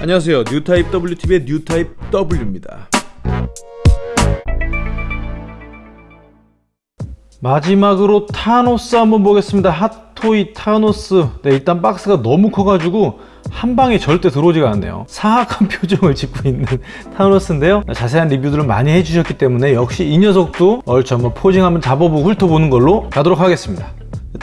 안녕하세요. 뉴타입 WTV의 뉴타입 W입니다. 마지막으로 타노스 한번 보겠습니다. 핫토이 타노스. 네 일단 박스가 너무 커가지고 한 방에 절대 들어오지가 않네요. 사악한 표정을 짓고 있는 타노스인데요. 자세한 리뷰들을 많이 해주셨기 때문에 역시 이 녀석도 얼추 한번 posing 한번 잡아보고 훑어보는 걸로 가도록 하겠습니다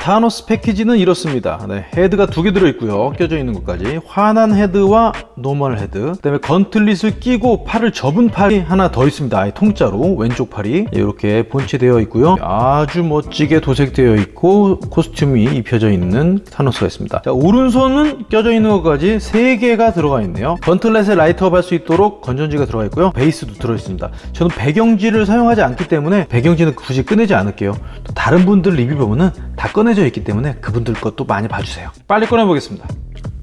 타노스 패키지는 이렇습니다. 네, 헤드가 두 개 들어있고요. 껴져 있는 것까지. 화난 헤드와 normal 헤드. 그 다음에 gauntlet을 끼고 팔을 접은 팔이 하나 더 있습니다. 아예 통짜로. 왼쪽 팔이. 이렇게 본체되어 있고요. 아주 멋지게 도색되어 있고 costume이 입혀져 있는 타노스가 있습니다. 자, 오른손은 껴져 있는 것까지 세 개가 들어가 있네요. gauntlet에 light up 할 수 있도록 건전지가 들어가 있고요. 베이스도 들어있습니다. 저는 배경지를 사용하지 않기 때문에 배경지는 굳이 꺼내지 않을게요. 또 다른 분들 리뷰 보면은 다 꺼내져 있기 때문에 그분들 것도 많이 봐주세요. 빨리 꺼내보겠습니다.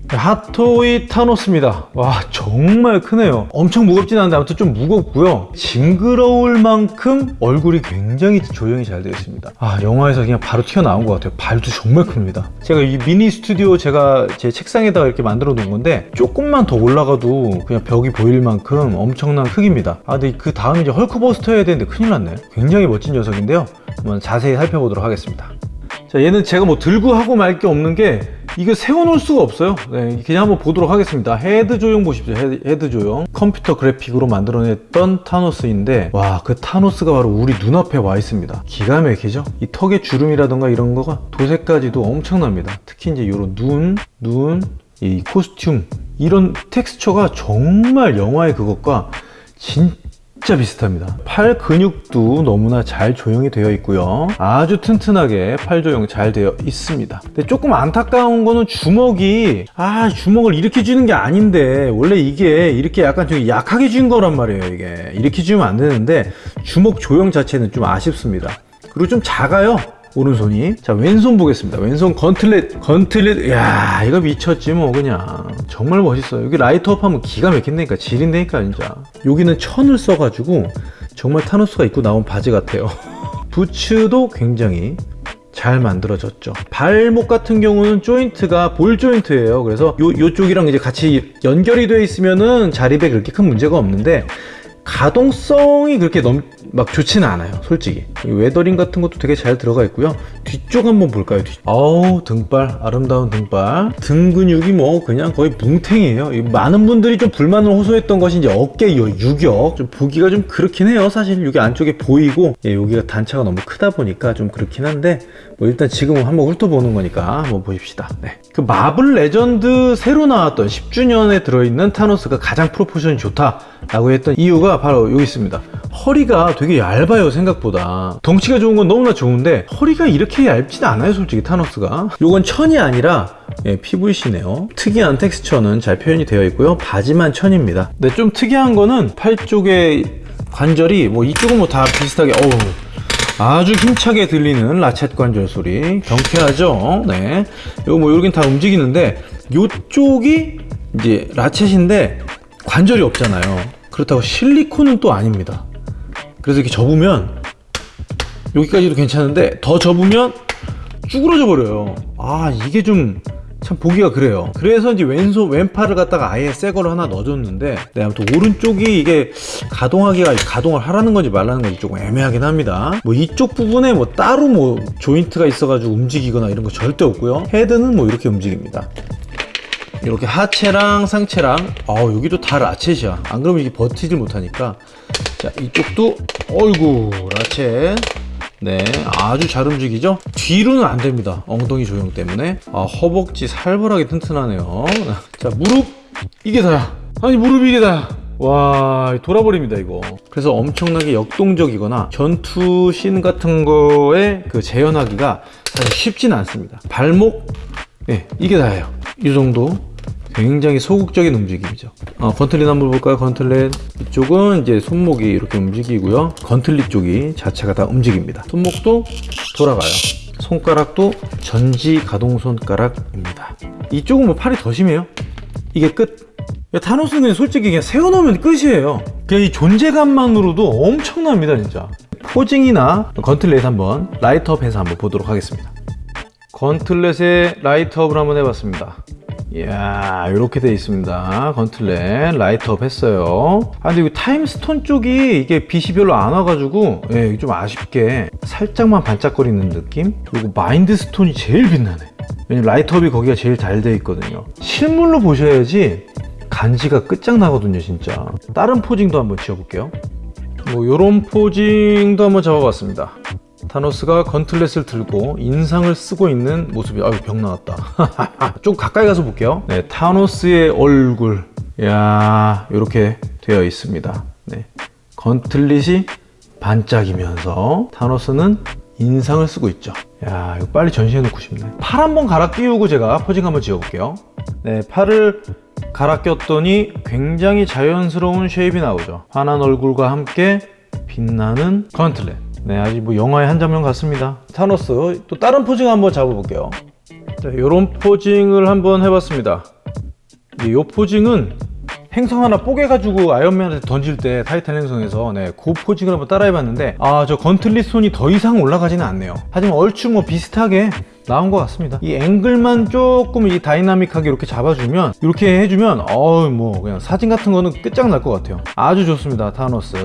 핫토이 타노스입니다. 와 정말 크네요. 엄청 무겁진 않은데 아무튼 좀 무겁고요. 징그러울 만큼 얼굴이 굉장히 조형이 잘 되어 있습니다. 아 영화에서 그냥 바로 튀어나온 것 같아요. 발도 정말 큽니다. 제가 이 미니 스튜디오 제가 제 책상에다가 이렇게 만들어 놓은 건데 조금만 더 올라가도 그냥 벽이 보일 만큼 엄청난 크기입니다. 아 근데 그 다음 이제 헐크버스터 해야 되는데 큰일 났네. 굉장히 멋진 녀석인데요. 한번 자세히 살펴보도록 하겠습니다 자 얘는 제가 뭐 들고 하고 말 게 없는 게 이거 세워놓을 수가 없어요. 네, 그냥 한번 보도록 하겠습니다. 헤드 조형 보십시오. 헤드, 헤드 조형. 컴퓨터 그래픽으로 만들어냈던 타노스인데 와 그 타노스가 바로 우리 눈앞에 와 있습니다. 기가 막히죠? 이 턱의 주름이라던가 이런 거가 도색까지도 엄청납니다. 특히 이제 이런 눈, 눈, 이 costume. 이런 텍스처가 정말 영화의 그것과 진짜 진짜 비슷합니다. 팔 근육도 너무나 잘 조형이 되어 있고요. 아주 튼튼하게 팔 조형 잘 되어 있습니다. 근데 조금 안타까운 거는 주먹이 아 주먹을 이렇게 쥐는 게 아닌데 원래 이게 이렇게 약간 좀 약하게 쥐는 거란 말이에요 이게. 이렇게 쥐면 안 되는데 주먹 조형 자체는 좀 아쉽습니다. 그리고 좀 작아요 오른손이. 자 왼손 보겠습니다. 왼손 건틀렛 건틀렛. 야 이거 미쳤지 뭐 그냥. 정말 멋있어요. 여기 라이트업 하면 기가 막힌다니까. 지린다니까 진짜. 여기는 천을 써가지고 정말 타노스가 입고 나온 바지 같아요. 부츠도 굉장히 잘 만들어졌죠. 발목 같은 경우는 조인트가 ball joint예요. 그래서 요, 요쪽이랑 이제 같이 연결이 되어 있으면은 자립에 그렇게 큰 문제가 없는데 가동성이 그렇게 넘, 막 좋지는 않아요 솔직히. weathering 같은 것도 되게 잘 들어가 있고요. 뒤쪽 한번 볼까요 뒤... 어우 등발. 아름다운 등발. 등 근육이 뭐 그냥 거의 뭉탱이에요. 많은 분들이 좀 불만을 호소했던 것이 이제 어깨 유격. 좀 보기가 좀 그렇긴 해요. 사실 여기 안쪽에 보이고. 예, 여기가 단차가 너무 크다 보니까 좀 그렇긴 한데 뭐 일단 지금은 한번 훑어보는 거니까 한번 보십시다. 네. 그 마블 레전드 새로 나왔던 10주년에 들어있는 타노스가 가장 proportion이 좋다 라고 했던 이유가 바로 여기 있습니다 허리가 되게 얇아요 생각보다. 덩치가 좋은 건 너무나 좋은데 허리가 이렇게 얇진 않아요 솔직히 타노스가. 이건 천이 아니라 예, PVC네요. 특이한 텍스처는 잘 표현이 되어 있고요. 바지만 천입니다. 근데 좀 특이한 거는 팔 쪽에 관절이 뭐 이쪽은 뭐 다 비슷하게 어우 아주 힘차게 들리는 라쳇 관절 소리. 경쾌하죠? 네. 이거 뭐 여긴 다 움직이는데 이쪽이 이제 라쳇인데 관절이 없잖아요. 그렇다고 실리콘은 또 아닙니다 그래서 이렇게 접으면 여기까지도 괜찮은데 더 접으면 쭈그러져 버려요. 아 이게 좀 참 보기가 그래요. 그래서 이제 왼손 왼팔을 갖다가 아예 새 거를 하나 넣어줬는데 네, 아무튼 오른쪽이 이게 가동하기가 가동을 하라는 건지 말라는 건지 조금 애매하긴 합니다. 뭐 이쪽 부분에 뭐 따로 뭐 조인트가 있어가지고 움직이거나 이런 거 절대 없고요. 헤드는 뭐 이렇게 움직입니다. 이렇게 하체랑 상체랑 아 여기도 다 라쳇이야. 안 그러면 이게 버티질 못하니까 자 이쪽도 어이구 라쳇 네 아주 잘 움직이죠? 뒤로는 안 됩니다. 엉덩이 조형 때문에. 아 허벅지 살벌하게 튼튼하네요. 자 무릎. 이게 다야. 아니 무릎 이게 다야. 와 돌아버립니다 이거. 그래서 엄청나게 역동적이거나 전투신 같은 거에 그 재현하기가 사실 쉽지는 않습니다. 발목. 네, 이게 다예요. 이 정도 굉장히 소극적인 움직임이죠. 어, 건틀릿 한번 볼까요? 건틀렛 이쪽은 이제 손목이 이렇게 움직이고요. 건틀릿 쪽이 자체가 다 움직입니다. 손목도 돌아가요. 손가락도 전지 가동 손가락입니다. 이쪽은 뭐 팔이 더 심해요? 이게 끝. 타노스는 솔직히 그냥 세워놓으면 끝이에요. 그냥 이 존재감만으로도 엄청납니다 진짜. posing이나 gauntlet 한번 light up 해서 한번 보도록 하겠습니다. gauntlet의 light up을 한번 해봤습니다 이야 이렇게 돼 있습니다. gauntlet light up 했어요. 아 근데 이 타임스톤 쪽이 이게 빛이 별로 안 와가지고 예, 좀 아쉽게 살짝만 반짝거리는 느낌? 그리고 마인드스톤이 제일 빛나네. 왜냐면 라이트업이 거기가 제일 잘돼 있거든요. 실물로 보셔야지 간지가 끝장나거든요 진짜. 다른 포징도 한번 지어볼게요. 뭐 요런 포징도 한번 잡아봤습니다 타노스가 건틀렛을 들고 인상을 쓰고 있는 모습이 아유 병 나왔다. 좀 가까이 가서 볼게요. 네 타노스의 얼굴. 야 이렇게 되어 있습니다. 네 건틀릿이 반짝이면서 타노스는 인상을 쓰고 있죠. 야 이거 빨리 전시해 놓고 싶네. 팔 한번 갈아 끼우고 제가 posing 한번 지어 볼게요. 네 팔을 갈아 꼈더니 굉장히 자연스러운 shape이 나오죠. 환한 얼굴과 함께 빛나는 gauntlet 네 아직 뭐 영화의 한 장면 같습니다. 타노스 또 다른 posing 한번 잡아볼게요. 자, 이런 posing을 한번 해봤습니다. 이 posing은 행성 하나 뽀개가지고 아이언맨한테 던질 때 타이탄 행성에서 네, 그 posing을 한번 따라해봤는데 아 저 gauntlet 손이 더 이상 올라가지는 않네요. 하지만 얼추 뭐 비슷하게 나온 것 같습니다. 이 앵글만 조금 이 다이나믹하게 이렇게 잡아주면 이렇게 해주면 어우 뭐 그냥 사진 같은 거는 끝장날 것 같아요. 아주 좋습니다 타노스